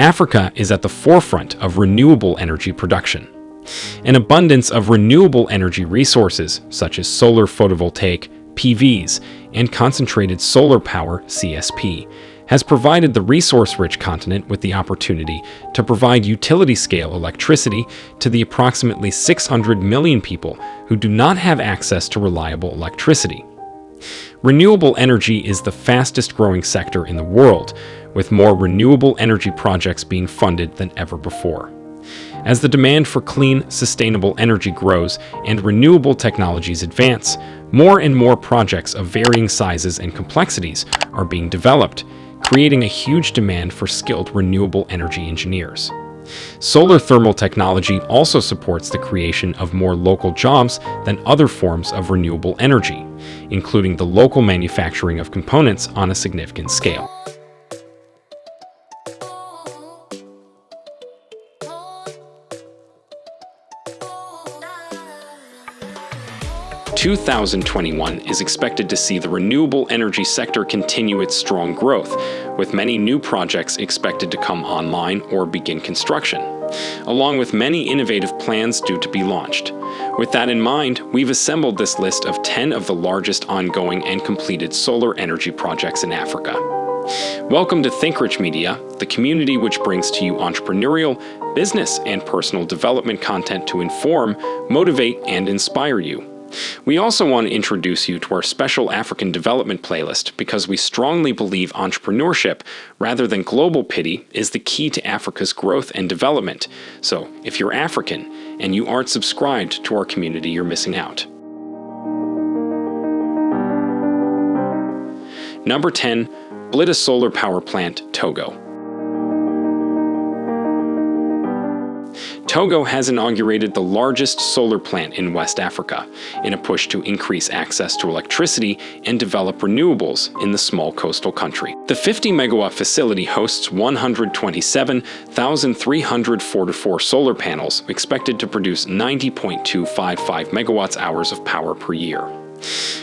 Africa is at the forefront of renewable energy production. An abundance of renewable energy resources, such as solar photovoltaic, PVs, and concentrated solar power, CSP, has provided the resource-rich continent with the opportunity to provide utility-scale electricity to the approximately 600 million people who do not have access to reliable electricity. Renewable energy is the fastest growing sector in the world, with more renewable energy projects being funded than ever before. As the demand for clean, sustainable energy grows and renewable technologies advance, more and more projects of varying sizes and complexities are being developed, creating a huge demand for skilled renewable energy engineers. Solar thermal technology also supports the creation of more local jobs than other forms of renewable energy, including the local manufacturing of components on a significant scale. 2021 is expected to see the renewable energy sector continue its strong growth, with many new projects expected to come online or begin construction, along with many innovative plans due to be launched. With that in mind, we've assembled this list of 10 of the largest ongoing and completed solar energy projects in Africa. Welcome to ThinkRich Media, the community which brings to you entrepreneurial, business, and personal development content to inform, motivate, and inspire you. We also want to introduce you to our special African development playlist because we strongly believe entrepreneurship, rather than global pity, is the key to Africa's growth and development. So, if you're African and you aren't subscribed to our community, you're missing out. Number 10, Blitta Solar Power Plant, Togo. Togo has inaugurated the largest solar plant in West Africa in a push to increase access to electricity and develop renewables in the small coastal country. The 50 megawatt facility hosts 127,344 solar panels expected to produce 90.255 megawatts hours of power per year.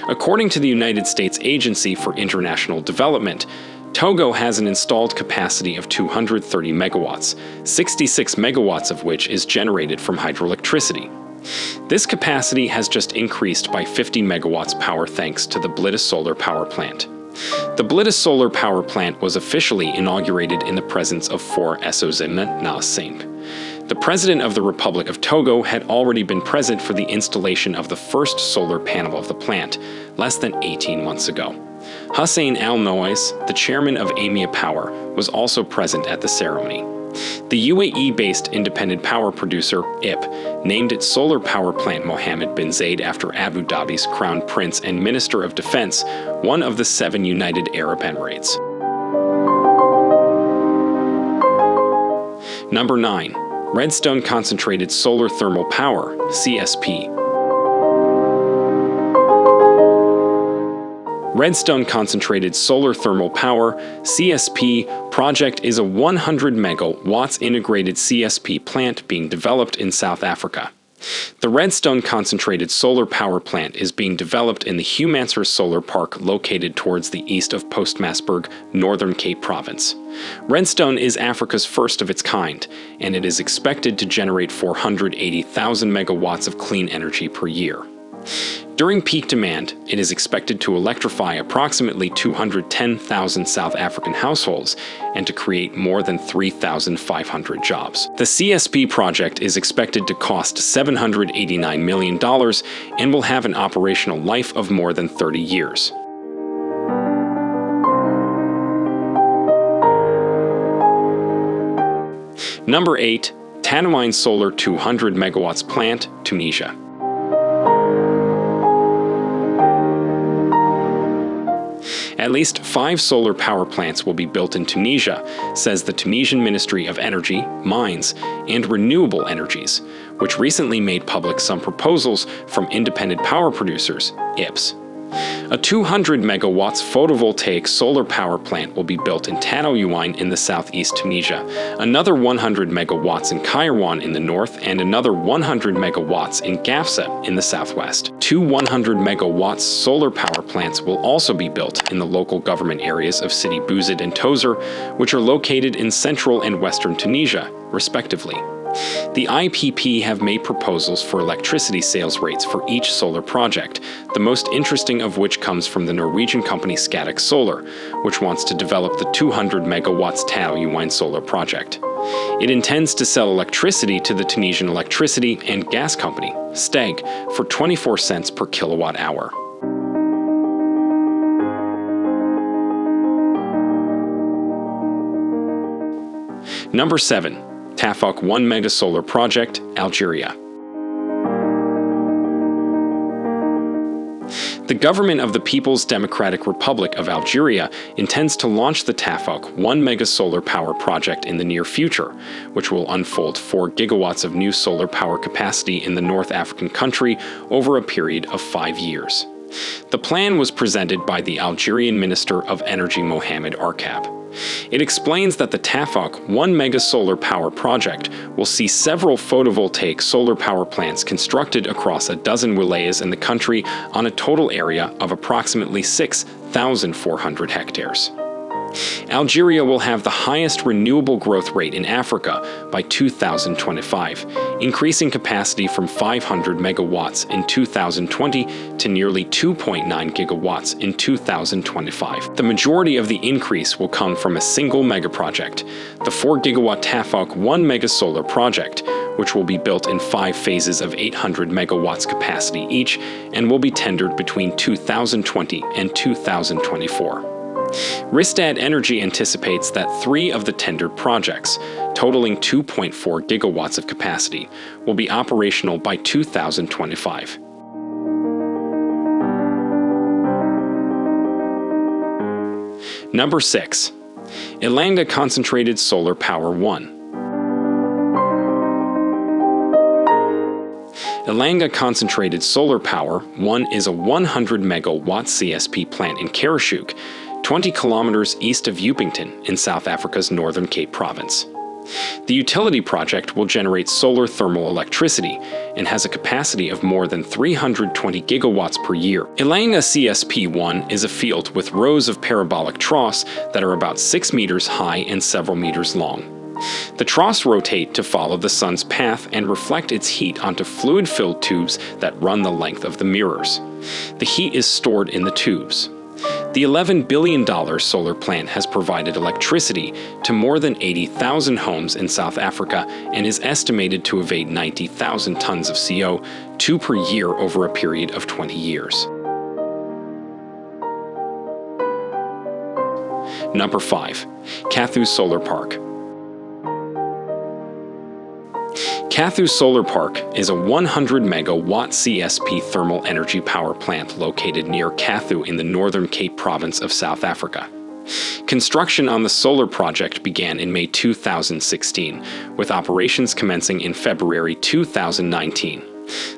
According to the United States Agency for International Development, Togo has an installed capacity of 230 megawatts, 66 megawatts of which is generated from hydroelectricity. This capacity has just increased by 50 megawatts power thanks to the Blitta Solar Power Plant. The Blitta Solar Power Plant was officially inaugurated in the presence of Faure Essozimna na The President of the Republic of Togo had already been present for the installation of the first solar panel of the plant, less than 18 months ago. Hussein Al Nowais, the chairman of AMEA Power, was also present at the ceremony. The UAE-based independent power producer, IP, named its solar power plant Mohammed bin Zayed after Abu Dhabi's crown prince and minister of defense, one of the seven United Arab Emirates. Number 9. Redstone Concentrated Solar Thermal Power, CSP, Redstone Concentrated Solar Thermal Power CSP project is a 100 megawatts integrated CSP plant being developed in South Africa. The Redstone Concentrated Solar Power Plant is being developed in the Humansrus Solar Park located towards the east of Postmasburg, Northern Cape Province. Redstone is Africa's first of its kind, and it is expected to generate 480,000 megawatts of clean energy per year. During peak demand, it is expected to electrify approximately 210,000 South African households and to create more than 3,500 jobs. The CSP project is expected to cost $789 million and will have an operational life of more than 30 years. Number 8. Tataouine Solar 200 megawatts plant, Tunisia. At least five solar power plants will be built in Tunisia, says the Tunisian Ministry of Energy, Mines, and Renewable Energies, which recently made public some proposals from independent power producers, IPS. A 200 megawatts photovoltaic solar power plant will be built in Tataouine in the southeast Tunisia, another 100 megawatts in Kairouan in the north, and another 100 megawatts in Gafsa in the southwest. Two 100 megawatts solar power plants will also be built in the local government areas of Sidi Bouzid and Tozeur, which are located in central and western Tunisia, respectively. The IPP have made proposals for electricity sales rates for each solar project, the most interesting of which comes from the Norwegian company Scatec Solar, which wants to develop the 200 megawatts Tataouine solar project. It intends to sell electricity to the Tunisian electricity and gas company, STEG, for 24 cents per kilowatt hour. Number 7. Tafouk 1 Mega Solar Project, Algeria. The government of the People's Democratic Republic of Algeria intends to launch the Tafouk 1 mega solar power project in the near future, which will unfold 4 gigawatts of new solar power capacity in the North African country over a period of 5 years. The plan was presented by the Algerian Minister of Energy Mohamed Arkab. It explains that the Tafouk 1 mega solar power project will see several photovoltaic solar power plants constructed across a dozen wilayas in the country on a total area of approximately 6,400 hectares. Algeria will have the highest renewable growth rate in Africa by 2025, increasing capacity from 500 megawatts in 2020 to nearly 2.9 gigawatts in 2025. The majority of the increase will come from a single megaproject, the 4 gigawatt Tafouk 1 megasolar project, which will be built in five phases of 800 megawatts capacity each and will be tendered between 2020 and 2024. Rystad Energy anticipates that three of the tendered projects, totaling 2.4 gigawatts of capacity, will be operational by 2025. Number 6. Ilanga Concentrated Solar Power 1 Ilanga Concentrated Solar Power 1 is a 100 megawatt CSP plant in Karoshoek 20 kilometers east of Upington in South Africa's Northern Cape Province. The utility project will generate solar thermal electricity and has a capacity of more than 320 gigawatts per year. Ilanga CSP-1 is a field with rows of parabolic troughs that are about 6 meters high and several meters long. The troughs rotate to follow the sun's path and reflect its heat onto fluid-filled tubes that run the length of the mirrors. The heat is stored in the tubes. The $11 billion solar plant has provided electricity to more than 80,000 homes in South Africa and is estimated to evade 90,000 tons of CO2 per year over a period of 20 years. Number 5. Kathu Solar Park Kathu Solar Park is a 100 megawatt CSP thermal energy power plant located near Kathu in the Northern Cape province of South Africa. Construction on the solar project began in May 2016, with operations commencing in February 2019.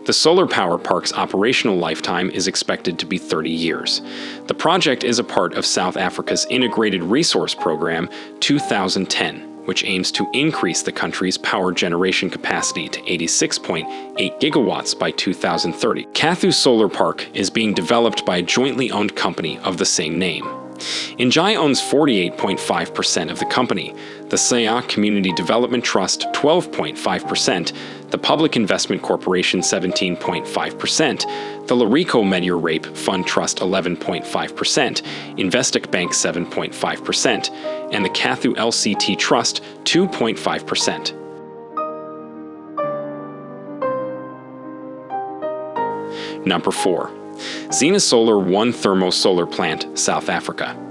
The solar power park's operational lifetime is expected to be 30 years. The project is a part of South Africa's Integrated Resource Program 2010, which aims to increase the country's power generation capacity to 86.8 gigawatts by 2030. Kathu Solar Park is being developed by a jointly owned company of the same name. Engie owns 48.5% of the company, the SAIA Community Development Trust 12.5%, the Public Investment Corporation 17.5%, the Lereko Metier Rape Fund Trust 11.5%, Investec Bank 7.5%, and the Kathu LCT Trust 2.5%. Number 4. Xina Solar 1 Thermo Solar Plant, South Africa.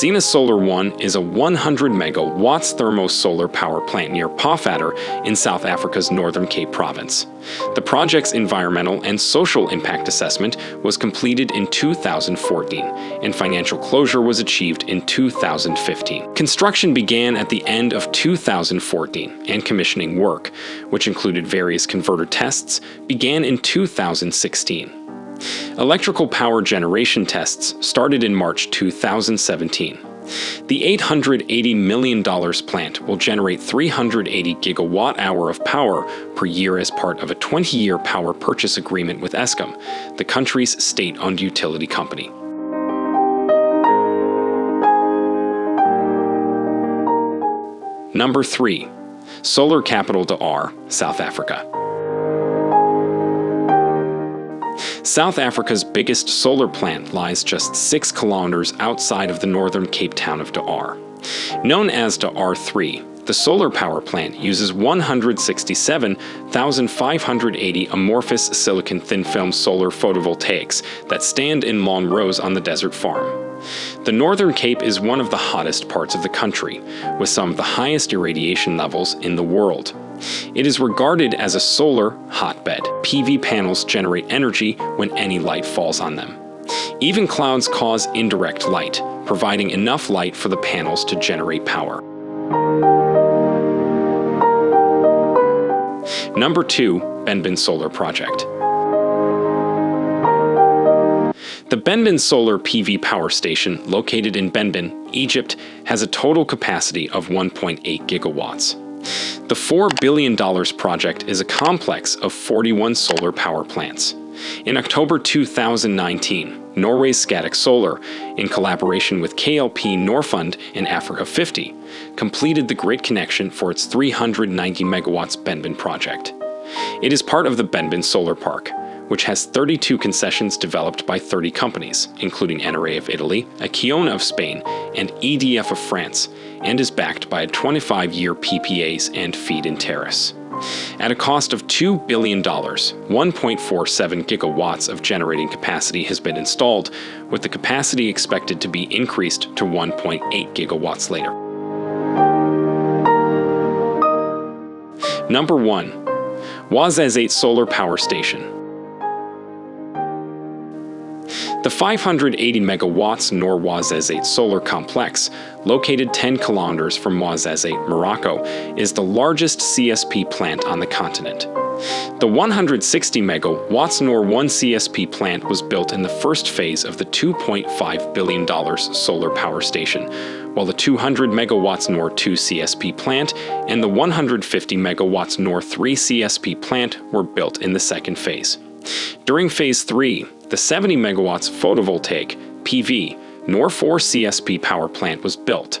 Xina Solar 1 is a 100 megawatts thermosolar power plant near Pofadder in South Africa's Northern Cape province. The project's environmental and social impact assessment was completed in 2014, and financial closure was achieved in 2015. Construction began at the end of 2014, and commissioning work, which included various converter tests, began in 2016. Electrical power generation tests started in March 2017. The $880 million plant will generate 380 gigawatt hour of power per year as part of a 20-year power purchase agreement with Eskom, the country's state-owned utility company. Number 3. Solar Capital De Aar, South Africa. South Africa's biggest solar plant lies just 6 kilometers outside of the northern Cape Town of De Aar. Known as De Aar 3, the solar power plant uses 167,580 amorphous silicon thin-film solar photovoltaics that stand in long rows on the desert farm. The Northern Cape is one of the hottest parts of the country, with some of the highest irradiation levels in the world. It is regarded as a solar hotbed. PV panels generate energy when any light falls on them. Even clouds cause indirect light, providing enough light for the panels to generate power. Number 2. Benban Solar Project The Benban Solar PV Power Station, located in Benban, Egypt, has a total capacity of 1.8 gigawatts. The $4 billion project is a complex of 41 solar power plants. In October 2019, Norway's Scatec Solar, in collaboration with KLP Norfund and Africa 50, completed the grid connection for its 390 megawatts Benban project. It is part of the Benban Solar Park, which has 32 concessions developed by 30 companies, including Enerray of Italy, Acciona of Spain, and EDF of France, and is backed by 25-year PPAs and feed-in tariffs. At a cost of $2 billion, 1.47 gigawatts of generating capacity has been installed, with the capacity expected to be increased to 1.8 gigawatts later. Number 1. Ouarzazate Solar Power Station the 580 megawatts Noor Ouarzazate solar complex, located 10 kilometers from Ouarzazate, Morocco, is the largest CSP plant on the continent. The 160 megawatts Noor 1 CSP plant was built in the first phase of the $2.5 billion solar power station, while the 200 megawatts Noor 2 CSP plant and the 150 megawatts Noor 3 CSP plant were built in the second phase. During phase 3, the 70 megawatts photovoltaic PV Noor 4 CSP power plant was built.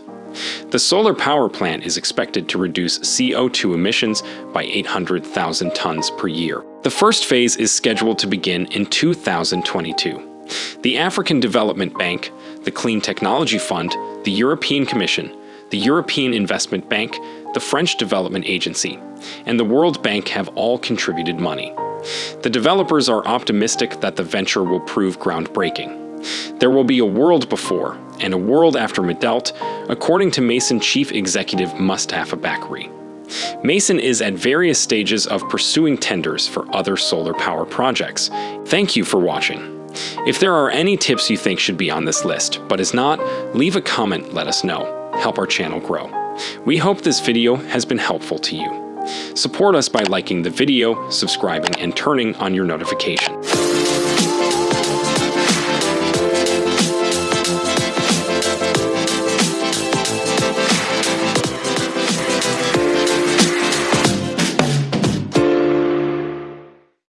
The solar power plant is expected to reduce CO2 emissions by 800,000 tons per year. The first phase is scheduled to begin in 2022. The African Development Bank, the Clean Technology Fund, the European Commission, the European Investment Bank, the French Development Agency, and the World Bank have all contributed money. The developers are optimistic that the venture will prove groundbreaking. There will be a world before and a world after Midelt, according to Masen Chief Executive Mustafa Bakkoury. Masen is at various stages of pursuing tenders for other solar power projects. Thank you for watching. If there are any tips you think should be on this list, but is not, leave a comment let us know. Help our channel grow. We hope this video has been helpful to you. Support us by liking the video, subscribing, and turning on your notification.